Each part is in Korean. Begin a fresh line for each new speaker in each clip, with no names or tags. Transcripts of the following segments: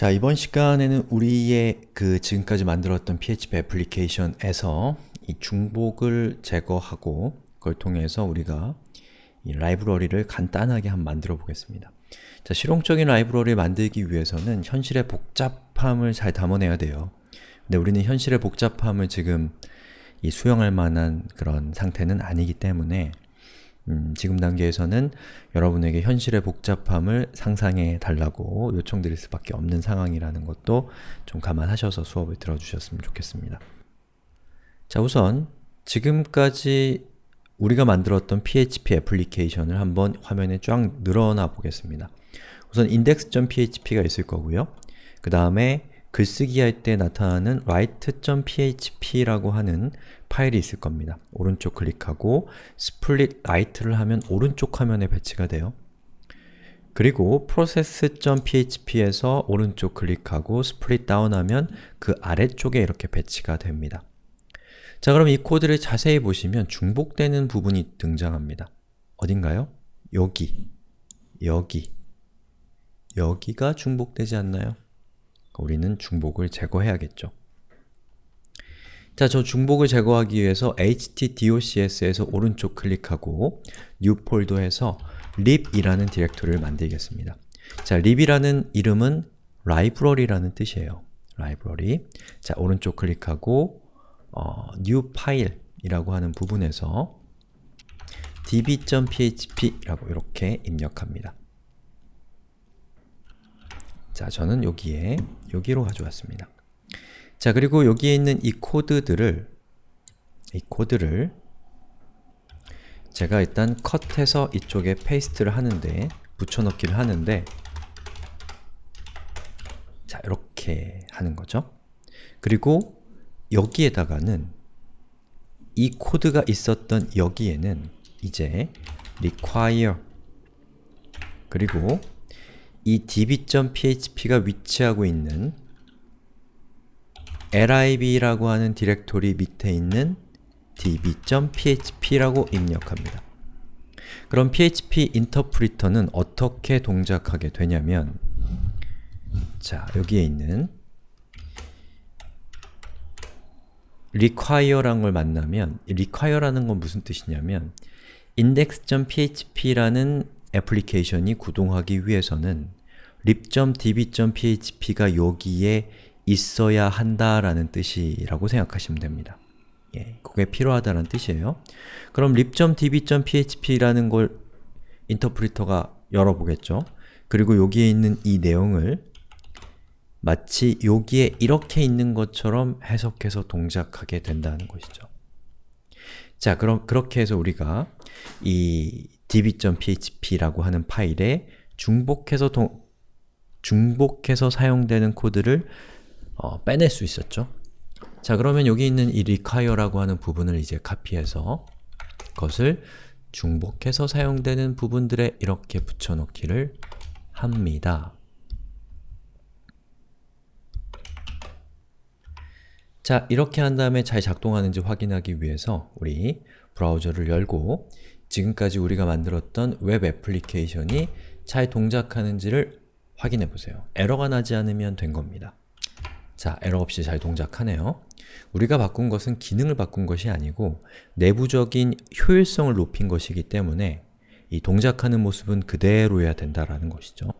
자, 이번 시간에는 우리의 그 지금까지 만들었던 PHP 애플리케이션에서 이 중복을 제거하고 그걸 통해서 우리가 이 라이브러리를 간단하게 한번 만들어 보겠습니다. 자, 실용적인 라이브러리를 만들기 위해서는 현실의 복잡함을 잘 담아내야 돼요. 근데 우리는 현실의 복잡함을 지금 이 수용할 만한 그런 상태는 아니기 때문에 음, 지금 단계에서는 여러분에게 현실의 복잡함을 상상해 달라고 요청드릴 수밖에 없는 상황이라는 것도 좀 감안하셔서 수업을 들어주셨으면 좋겠습니다. 자 우선 지금까지 우리가 만들었던 PHP 애플리케이션을 한번 화면에 쫙 늘어나 보겠습니다. 우선 index.php가 있을 거고요. 그 다음에 글쓰기 할 때 나타나는 write.php라고 하는 파일이 있을 겁니다. 오른쪽 클릭하고 split right를 하면 오른쪽 화면에 배치가 돼요. 그리고 process.php에서 오른쪽 클릭하고 split down 하면 그 아래쪽에 이렇게 배치가 됩니다. 자 그럼 이 코드를 자세히 보시면 중복되는 부분이 등장합니다. 어딘가요? 여기, 여기, 여기가 중복되지 않나요? 우리는 중복을 제거해야겠죠. 자, 저 중복을 제거하기 위해서 htdocs에서 오른쪽 클릭하고 new 폴더에서 lib이라는 디렉토리를 만들겠습니다. 자, lib이라는 이름은 library라는 뜻이에요. library. 자, 오른쪽 클릭하고 어, new file이라고 하는 부분에서 db.php라고 이렇게 입력합니다. 자, 저는 여기에 여기로 가져왔습니다. 자, 그리고 여기에 있는 이 코드들을 이 코드를 제가 일단 cut해서 이쪽에 paste를 하는데 붙여넣기를 하는데 자, 이렇게 하는 거죠. 그리고 여기에다가는 이 코드가 있었던 여기에는 이제 require 그리고 이 db.php가 위치하고 있는 lib라고 하는 디렉토리 밑에 있는 db.php라고 입력합니다. 그럼 php 인터프리터는 어떻게 동작하게 되냐면 자, 여기에 있는 require라는 걸 만나면 require라는 건 무슨 뜻이냐면 index.php라는 애플리케이션이 구동하기 위해서는 lib.db.php가 여기에 있어야 한다라는 뜻이라고 생각하시면 됩니다. 예, 그게 필요하다는 뜻이에요. 그럼 lib.db.php라는 걸 인터프리터가 열어보겠죠. 그리고 여기에 있는 이 내용을 마치 여기에 이렇게 있는 것처럼 해석해서 동작하게 된다는 것이죠. 자, 그럼 그렇게 해서 우리가 이 db.php라고 하는 파일에 중복해서 동, 중복해서 사용되는 코드를 어, 빼낼 수 있었죠. 자, 그러면 여기 있는 이 require라고 하는 부분을 이제 카피해서 그것을 중복해서 사용되는 부분들에 이렇게 붙여넣기를 합니다. 자, 이렇게 한 다음에 잘 작동하는지 확인하기 위해서 우리 브라우저를 열고 지금까지 우리가 만들었던 웹 애플리케이션이 잘 동작하는지를 확인해 보세요. 에러가 나지 않으면 된 겁니다. 자, 에러 없이 잘 동작하네요. 우리가 바꾼 것은 기능을 바꾼 것이 아니고 내부적인 효율성을 높인 것이기 때문에 이 동작하는 모습은 그대로여야 된다라는 것이죠.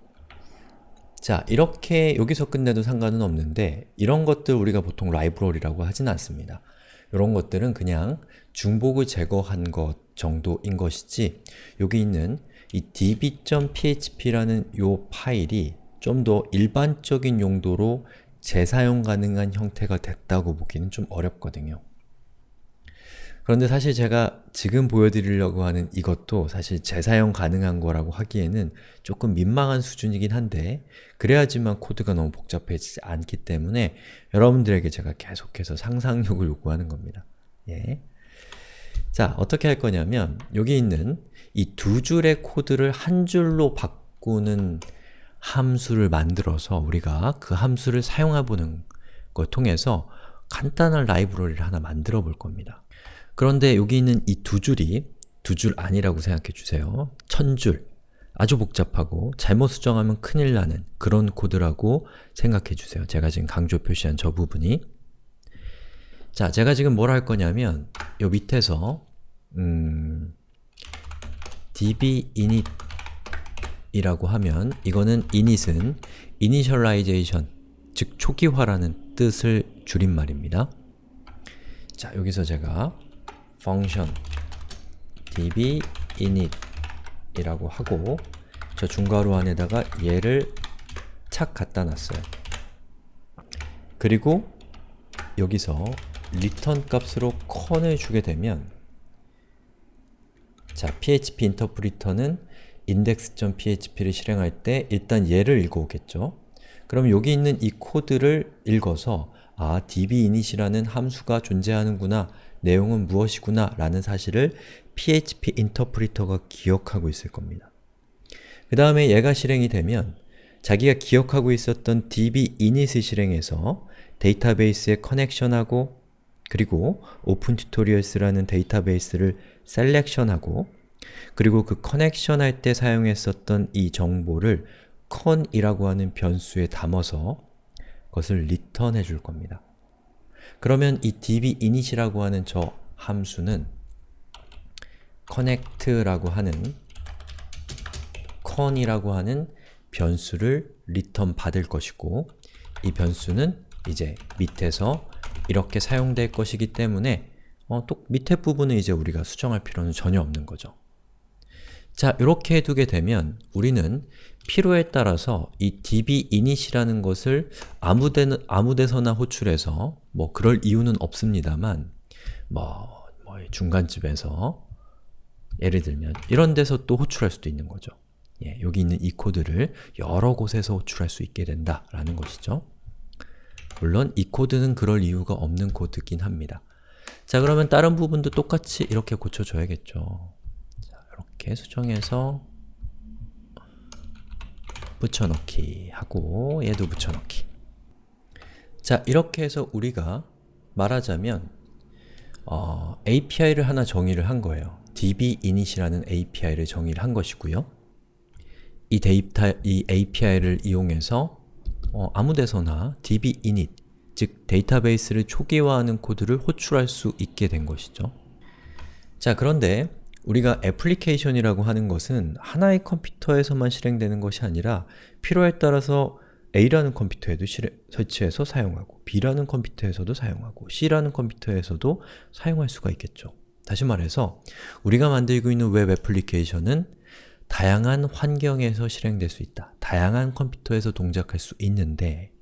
자, 이렇게 여기서 끝내도 상관은 없는데 이런 것들 우리가 보통 라이브러리라고 하진 않습니다. 이런 것들은 그냥 중복을 제거한 것 정도인 것이지 여기 있는 이 db.php라는 이 파일이 좀 더 일반적인 용도로 재사용 가능한 형태가 됐다고 보기는 좀 어렵거든요. 그런데 사실 제가 지금 보여드리려고 하는 이것도 사실 재사용 가능한 거라고 하기에는 조금 민망한 수준이긴 한데 그래야지만 코드가 너무 복잡해지지 않기 때문에 여러분들에게 제가 계속해서 상상력을 요구하는 겁니다. 예. 자, 어떻게 할 거냐면 여기 있는 이 두 줄의 코드를 한 줄로 바꾸는 함수를 만들어서 우리가 그 함수를 사용해보는 걸 통해서 간단한 라이브러리를 하나 만들어 볼 겁니다. 그런데 여기 있는 이 두 줄이 두 줄 아니라고 생각해 주세요. 천 줄, 아주 복잡하고 잘못 수정하면 큰일 나는 그런 코드라고 생각해 주세요. 제가 지금 강조 표시한 저 부분이 자, 제가 지금 뭘 할 거냐면 요 밑에서 음, db init 이라고 하면 이거는 init은 initialization, 즉 초기화라는 뜻을 줄임말입니다. 자, 여기서 제가 function db init 이라고 하고 저 중괄호 안에다가 얘를 착 갖다 놨어요. 그리고 여기서 return 값으로 con을 주게 되면 자, php 인터프리터는 index.php를 실행할 때 일단 얘를 읽어오겠죠. 그럼 여기 있는 이 코드를 읽어서 아, dbinit이라는 함수가 존재하는구나, 내용은 무엇이구나 라는 사실을 PHP 인터프리터가 기억하고 있을 겁니다. 그 다음에 얘가 실행이 되면 자기가 기억하고 있었던 db init을 실행해서 데이터베이스에 connection하고 그리고 opentutorials라는 데이터베이스를 selection하고 그리고 그 connection 할 때 사용했었던 이 정보를 conn이라고 하는 변수에 담아서 그것을 return 해줄 겁니다. 그러면 이 dbinit이라고 하는 저 함수는 connect라고 하는 con이라고 하는 변수를 return 받을 것이고 이 변수는 이제 밑에서 이렇게 사용될 것이기 때문에 어, 또 밑에 부분은 이제 우리가 수정할 필요는 전혀 없는 거죠. 자, 이렇게 해두게 되면 우리는 필요에 따라서 이 dbinit이라는 것을 아무데, 아무데서나 호출해서 뭐 그럴 이유는 없습니다만 뭐, 뭐 중간쯤에서 예를 들면 이런 데서 또 호출할 수도 있는 거죠. 예, 여기 있는 이 코드를 여러 곳에서 호출할 수 있게 된다라는 것이죠. 물론 이 코드는 그럴 이유가 없는 코드긴 합니다. 자 그러면 다른 부분도 똑같이 이렇게 고쳐줘야겠죠. 자, 이렇게 수정해서 붙여넣기 하고 얘도 붙여넣기 자 이렇게 해서 우리가 말하자면 어, API를 하나 정의를 한 거예요. dbinit이라는 API를 정의를 한 것이고요. 이 데이터, 이 API를 이용해서 어, 아무데서나 dbinit, 즉 데이터베이스를 초기화하는 코드를 호출할 수 있게 된 것이죠. 자 그런데 우리가 애플리케이션이라고 하는 것은 하나의 컴퓨터에서만 실행되는 것이 아니라 필요에 따라서 A라는 컴퓨터에도 실행, 설치해서 사용하고 B라는 컴퓨터에서도 사용하고 C라는 컴퓨터에서도 사용할 수가 있겠죠. 다시 말해서 우리가 만들고 있는 웹 애플리케이션은 다양한 환경에서 실행될 수 있다. 다양한 컴퓨터에서 동작할 수 있는데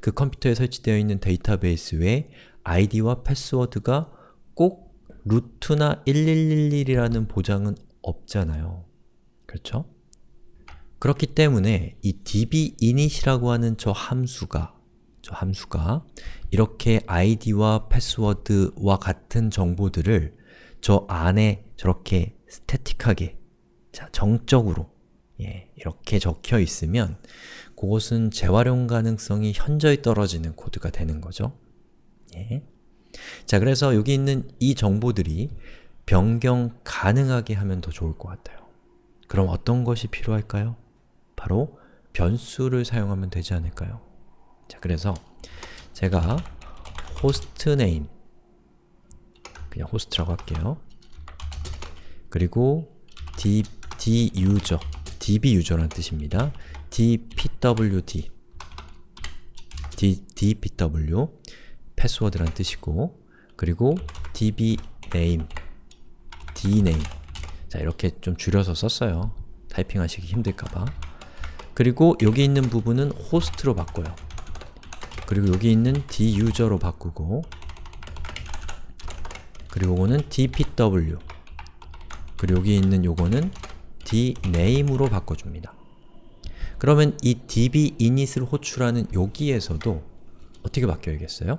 그 컴퓨터에 설치되어 있는 데이터베이스 외에 아이디와 패스워드가 꼭 루트나 1111이라는 보장은 없잖아요. 그렇죠? 그렇기 때문에 이 dbinit이라고 하는 저 함수가 저 함수가 이렇게 id와 패스워드와 같은 정보들을 저 안에 저렇게 스태틱하게 자, 정적으로 예, 이렇게 적혀 있으면 그것은 재활용 가능성이 현저히 떨어지는 코드가 되는 거죠. 예. 자, 그래서 여기 있는 이 정보들이 변경 가능하게 하면 더 좋을 것 같아요. 그럼 어떤 것이 필요할까요? 바로 변수를 사용하면 되지 않을까요? 자, 그래서 제가 name 그냥 host라고 할게요. 그리고 db user라는 뜻입니다. dpwd d, dpw 패스워드란 뜻이고 그리고 dbname dname 자 이렇게 좀 줄여서 썼어요. 타이핑 하시기 힘들까봐. 그리고 여기 있는 부분은 호스트로 바꿔요. 그리고 여기 있는 duser로 바꾸고 그리고 이거는 dpw 그리고 여기 있는 요거는 dname으로 바꿔줍니다. 그러면 이 dbinit을 호출하는 여기에서도 어떻게 바뀌어야겠어요?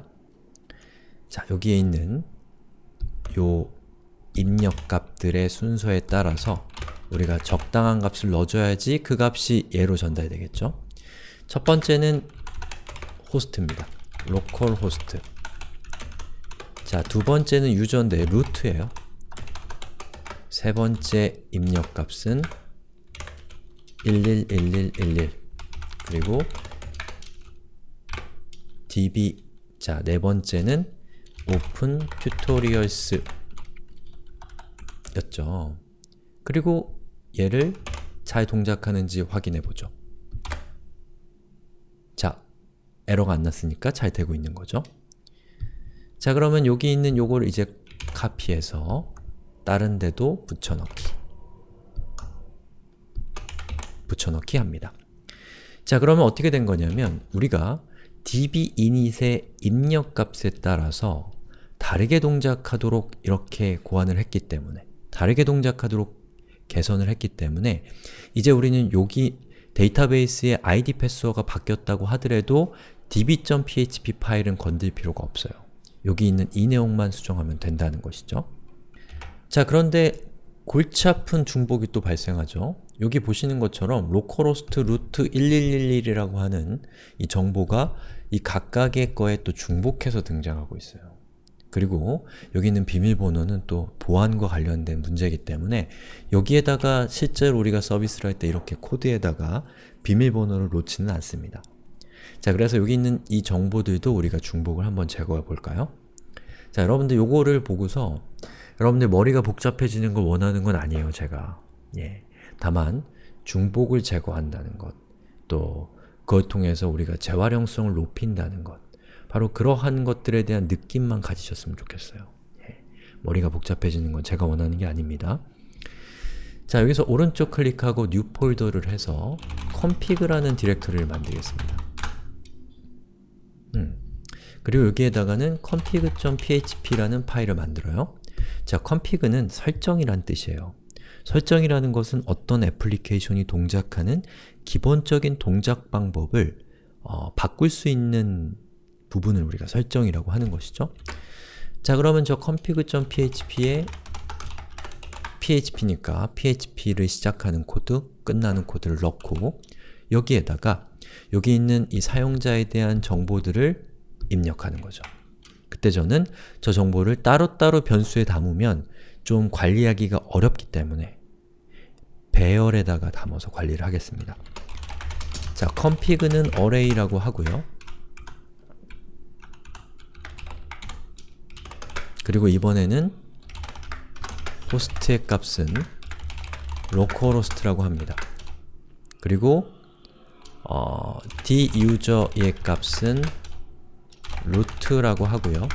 자, 여기에 있는 요 입력값들의 순서에 따라서 우리가 적당한 값을 넣어줘야지 그 값이 얘로 전달되겠죠? 첫 번째는 호스트입니다. localhost 자, 두 번째는 user인데 root예요. 세 번째 입력값은 111111 그리고 db 자, 네 번째는 opentutorials 였죠. 그리고 얘를 잘 동작하는지 확인해 보죠. 자, 에러가 안 났으니까 잘 되고 있는 거죠. 자, 그러면 여기 있는 요걸 이제 카피해서 다른 데도 붙여넣기 붙여넣기 합니다. 자, 그러면 어떻게 된 거냐면 우리가 db init의 입력값에 따라서 다르게 동작하도록 이렇게 고안을 했기 때문에 다르게 동작하도록 개선을 했기 때문에 이제 우리는 여기 데이터베이스의 id 패스워가 바뀌었다고 하더라도 db.php 파일은 건들 필요가 없어요. 여기 있는 이 내용만 수정하면 된다는 것이죠. 자 그런데 골치 아픈 중복이 또 발생하죠. 여기 보시는 것처럼 localhost root 1111이라고 하는 이 정보가 이 각각의 거에 또 중복해서 등장하고 있어요. 그리고 여기 있는 비밀번호는 또 보안과 관련된 문제이기 때문에 여기에다가 실제로 우리가 서비스를 할 때 이렇게 코드에다가 비밀번호를 놓지는 않습니다. 자, 그래서 여기 있는 이 정보들도 우리가 중복을 한번 제거해 볼까요? 자, 여러분들 요거를 보고서 여러분들 머리가 복잡해지는 걸 원하는 건 아니에요, 제가. 예. 다만 중복을 제거한다는 것, 또 그걸 통해서 우리가 재활용성을 높인다는 것 바로 그러한 것들에 대한 느낌만 가지셨으면 좋겠어요. 예. 머리가 복잡해지는 건 제가 원하는 게 아닙니다. 자, 여기서 오른쪽 클릭하고 New 폴더를 해서 config라는 디렉토리를 만들겠습니다. 음. 그리고 여기에다가는 config.php라는 파일을 만들어요. 자, config는 설정이란 뜻이에요. 설정이라는 것은 어떤 애플리케이션이 동작하는 기본적인 동작 방법을 어, 바꿀 수 있는 부분을 우리가 설정이라고 하는 것이죠. 자 그러면 저 config.php에 php니까 php를 시작하는 코드, 끝나는 코드를 넣고 여기에다가 여기 있는 이 사용자에 대한 정보들을 입력하는 거죠. 그때 저는 저 정보를 따로따로 변수에 담으면 좀 관리하기가 어렵기 때문에 배열에다가 담아서 관리를 하겠습니다. 자, config는 array라고 하고요. 그리고 이번에는 호스트의 값은 localhost라고 합니다. 그리고 어, duser의 값은 root라고 하고요.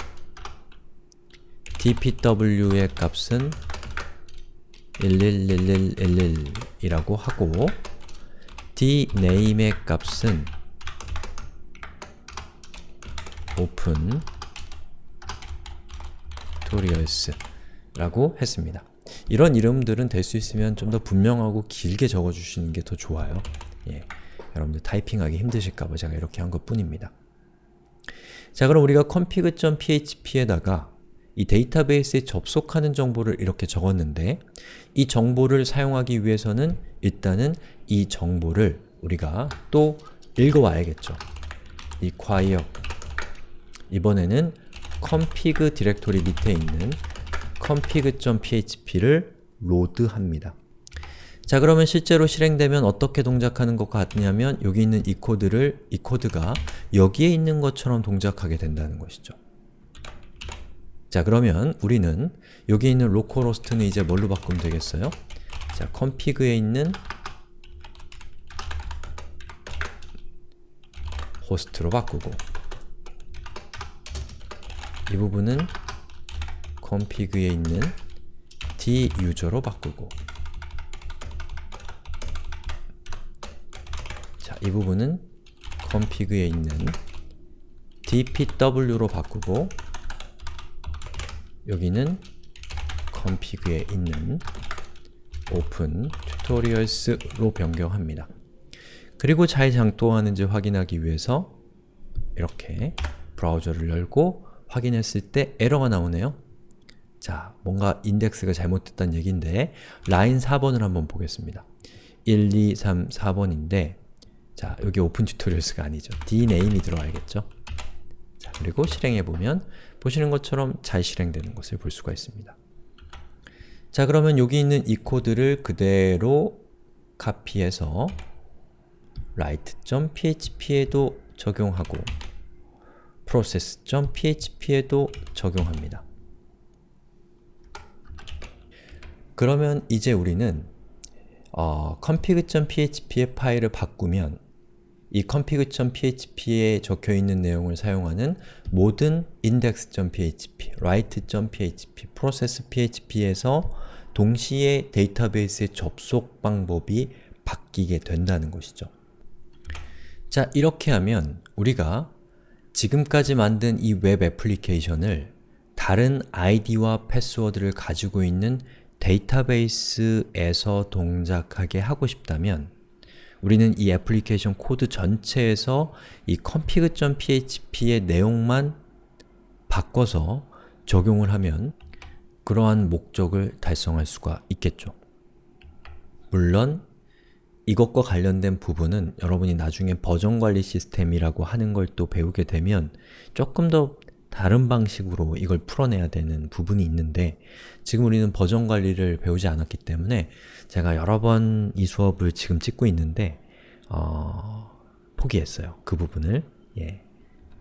dpw의 값은 111111이라고 하고 dname의 값은 open tutorials 라고 했습니다. 이런 이름들은 될 수 있으면 좀 더 분명하고 길게 적어주시는 게 더 좋아요. 예, 여러분들 타이핑하기 힘드실까봐 제가 이렇게 한 것 뿐입니다. 자 그럼 우리가 config.php에다가 이 데이터베이스에 접속하는 정보를 이렇게 적었는데 이 정보를 사용하기 위해서는 일단은 이 정보를 우리가 또 읽어와야겠죠. require 이번에는 config 디렉토리 밑에 있는 config.php를 load합니다. 자 그러면 실제로 실행되면 어떻게 동작하는 것 같냐면 여기 있는 이 코드를 이 코드가 여기에 있는 것처럼 동작하게 된다는 것이죠. 자 그러면 우리는 여기 있는 localhost는 이제 뭘로 바꾸면 되겠어요? 자 config에 있는 호스트로 바꾸고 이 부분은 config에 있는 duser로 바꾸고 이 부분은 config에 있는 dpw로 바꾸고 여기는 config에 있는 open tutorials로 변경합니다. 그리고 잘 작동하는지 확인하기 위해서 이렇게 브라우저를 열고 확인했을 때 에러가 나오네요. 자, 뭔가 인덱스가 잘못됐다는 얘기인데 라인 4번을 한번 보겠습니다. 1, 2, 3, 4번인데 자, 여기 opentutorials가 아니죠. dname이 들어와야겠죠. 자, 그리고 실행해보면 보시는 것처럼 잘 실행되는 것을 볼 수가 있습니다. 자, 그러면 여기 있는 이 코드를 그대로 카피해서 write.php에도 적용하고 process.php에도 적용합니다. 그러면 이제 우리는 어, config.php의 파일을 바꾸면 이 config.php에 적혀있는 내용을 사용하는 모든 index.php, write.php, process.php에서 동시에 데이터베이스의 접속 방법이 바뀌게 된다는 것이죠. 자, 이렇게 하면 우리가 지금까지 만든 이 웹 애플리케이션을 다른 아이디와 패스워드를 가지고 있는 데이터베이스에서 동작하게 하고 싶다면 우리는 이 애플리케이션 코드 전체에서 이 config.php의 내용만 바꿔서 적용을 하면 그러한 목적을 달성할 수가 있겠죠. 물론 이것과 관련된 부분은 여러분이 나중에 버전관리 시스템이라고 하는 걸 또 배우게 되면 조금 더 다른 방식으로 이걸 풀어내야 되는 부분이 있는데 지금 우리는 버전 관리를 배우지 않았기 때문에 제가 여러 번 이 수업을 지금 찍고 있는데 어, 포기했어요. 그 부분을. 예.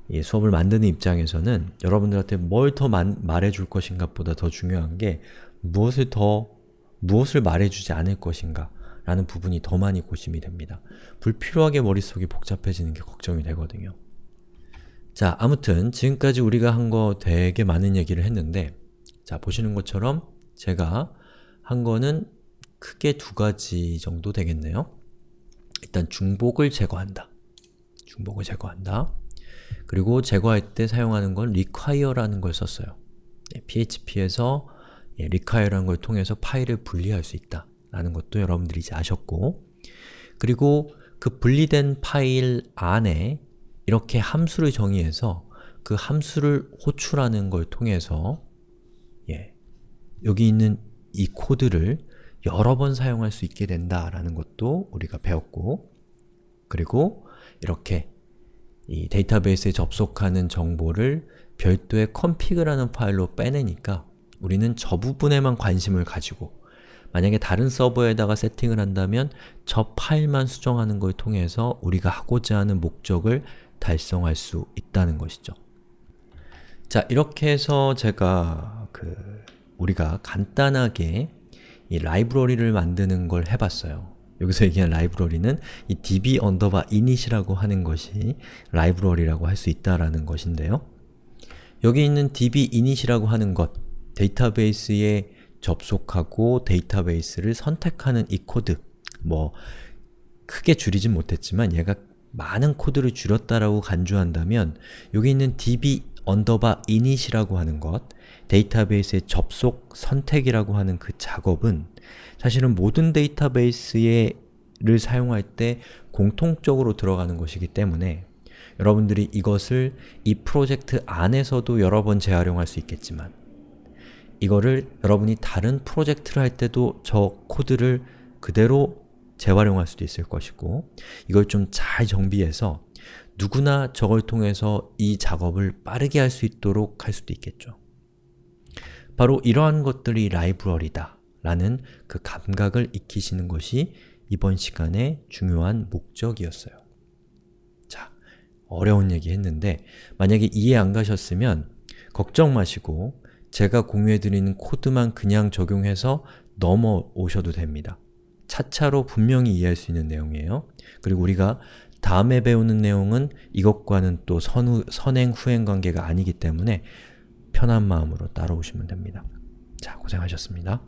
이 수업을 만드는 입장에서는 여러분들한테 뭘 더 말해줄 것인가 보다 더 중요한 게 무엇을 더, 무엇을 말해주지 않을 것인가 라는 부분이 더 많이 고심이 됩니다. 불필요하게 머릿속이 복잡해지는 게 걱정이 되거든요. 자, 아무튼 지금까지 우리가 한 거 되게 많은 얘기를 했는데 자, 보시는 것처럼 제가 한 거는 크게 두 가지 정도 되겠네요. 일단 중복을 제거한다. 중복을 제거한다. 그리고 제거할 때 사용하는 건 require라는 걸 썼어요. php에서 예, require라는 걸 통해서 파일을 분리할 수 있다 라는 것도 여러분들이 이제 아셨고 그리고 그 분리된 파일 안에 이렇게 함수를 정의해서 그 함수를 호출하는 걸 통해서 예, 여기 있는 이 코드를 여러 번 사용할 수 있게 된다라는 것도 우리가 배웠고 그리고 이렇게 이 데이터베이스에 접속하는 정보를 별도의 config라는 파일로 빼내니까 우리는 저 부분에만 관심을 가지고 만약에 다른 서버에다가 세팅을 한다면 저 파일만 수정하는 걸 통해서 우리가 하고자 하는 목적을 달성할 수 있다는 것이죠. 자, 이렇게 해서 제가 그 우리가 간단하게 이 라이브러리를 만드는 걸 해봤어요. 여기서 얘기한 라이브러리는 이 db 언더바 init이라고 하는 것이 라이브러리라고 할 수 있다라는 것인데요. 여기 있는 db init이라고 하는 것, 데이터베이스에 접속하고 데이터베이스를 선택하는 이 코드 뭐 크게 줄이진 못했지만 얘가 많은 코드를 줄였다라고 간주한다면 여기 있는 db underbar init이라고 하는 것 데이터베이스의 접속 선택이라고 하는 그 작업은 사실은 모든 데이터베이스를 사용할 때 공통적으로 들어가는 것이기 때문에 여러분들이 이것을 이 프로젝트 안에서도 여러 번 재활용할 수 있겠지만 이거를 여러분이 다른 프로젝트를 할 때도 저 코드를 그대로 재활용할 수도 있을 것이고 이걸 좀 잘 정비해서 누구나 저걸 통해서 이 작업을 빠르게 할 수 있도록 할 수도 있겠죠. 바로 이러한 것들이 라이브러리다 라는 그 감각을 익히시는 것이 이번 시간의 중요한 목적이었어요. 자, 어려운 얘기 했는데 만약에 이해 안 가셨으면 걱정 마시고 제가 공유해드리는 코드만 그냥 적용해서 넘어오셔도 됩니다. 차차로 분명히 이해할 수 있는 내용이에요. 그리고 우리가 다음에 배우는 내용은 이것과는 또 선후, 선행, 후행 관계가 아니기 때문에 편한 마음으로 따라오시면 됩니다. 자, 고생하셨습니다.